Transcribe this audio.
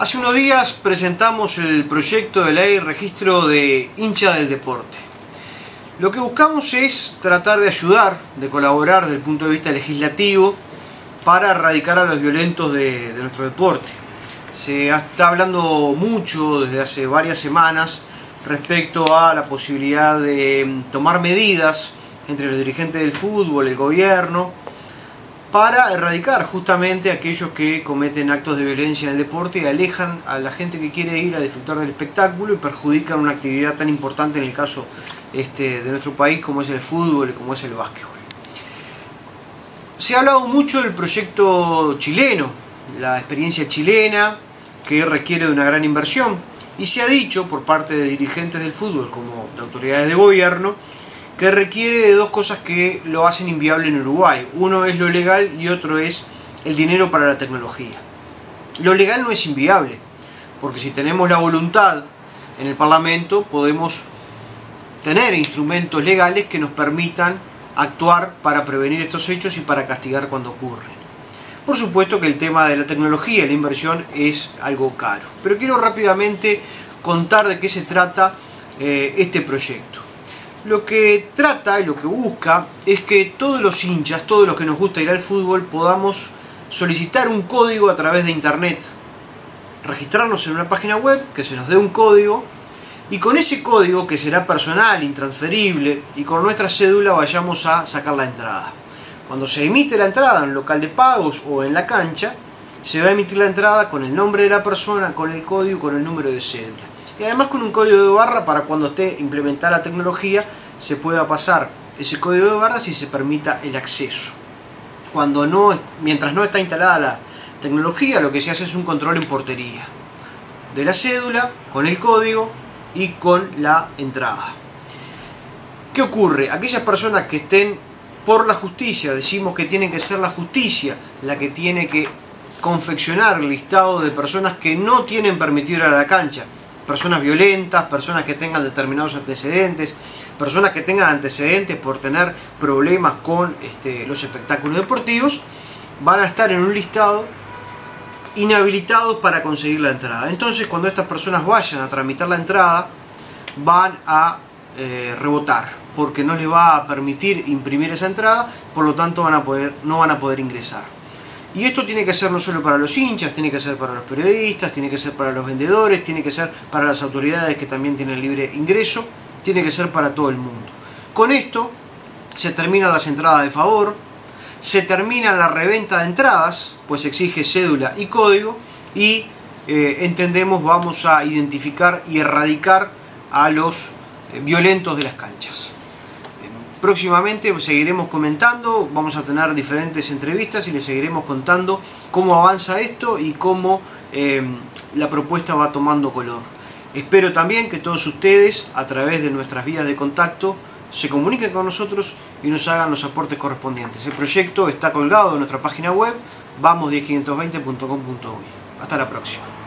Hace unos días presentamos el proyecto de ley registro de hincha del deporte. Lo que buscamos es tratar de ayudar, de colaborar desde el punto de vista legislativo para erradicar a los violentos de, de nuestro deporte. Se está hablando mucho desde hace varias semanas respecto a la posibilidad de tomar medidas entre los dirigentes del fútbol, el gobierno, para erradicar justamente aquellos que cometen actos de violencia en el deporte y alejan a la gente que quiere ir a disfrutar del espectáculo y perjudican una actividad tan importante en el caso este, de nuestro país como es el fútbol y como es el básquetbol. Se ha hablado mucho del proyecto chileno, la experiencia chilena que requiere de una gran inversión y se ha dicho por parte de dirigentes del fútbol como de autoridades de gobierno que requiere de dos cosas que lo hacen inviable en Uruguay. Uno es lo legal y otro es el dinero para la tecnología. Lo legal no es inviable, porque si tenemos la voluntad en el Parlamento podemos tener instrumentos legales que nos permitan actuar para prevenir estos hechos y para castigar cuando ocurren. Por supuesto que el tema de la tecnología la inversión es algo caro, pero quiero rápidamente contar de qué se trata eh, este proyecto lo que trata y lo que busca es que todos los hinchas, todos los que nos gusta ir al fútbol, podamos solicitar un código a través de internet, registrarnos en una página web, que se nos dé un código, y con ese código, que será personal, intransferible, y con nuestra cédula vayamos a sacar la entrada. Cuando se emite la entrada en local de pagos o en la cancha, se va a emitir la entrada con el nombre de la persona, con el código con el número de cédula y además con un código de barra para cuando esté implementada la tecnología se pueda pasar ese código de barra si se permita el acceso. Cuando no, mientras no está instalada la tecnología, lo que se hace es un control en portería de la cédula con el código y con la entrada. ¿Qué ocurre? Aquellas personas que estén por la justicia, decimos que tiene que ser la justicia la que tiene que confeccionar el listado de personas que no tienen permitido ir a la cancha, personas violentas, personas que tengan determinados antecedentes, personas que tengan antecedentes por tener problemas con este, los espectáculos deportivos, van a estar en un listado inhabilitados para conseguir la entrada. Entonces cuando estas personas vayan a tramitar la entrada, van a eh, rebotar, porque no les va a permitir imprimir esa entrada, por lo tanto van a no van a poder ingresar. Y esto tiene que ser no solo para los hinchas, tiene que ser para los periodistas, tiene que ser para los vendedores, tiene que ser para las autoridades que también tienen libre ingreso, tiene que ser para todo el mundo. Con esto se terminan las entradas de favor, se termina la reventa de entradas, pues exige cédula y código, y eh, entendemos vamos a identificar y erradicar a los eh, violentos de las canchas. Próximamente seguiremos comentando, vamos a tener diferentes entrevistas y les seguiremos contando cómo avanza esto y cómo eh, la propuesta va tomando color. Espero también que todos ustedes, a través de nuestras vías de contacto, se comuniquen con nosotros y nos hagan los aportes correspondientes. El proyecto está colgado en nuestra página web vamos 520comuy Hasta la próxima.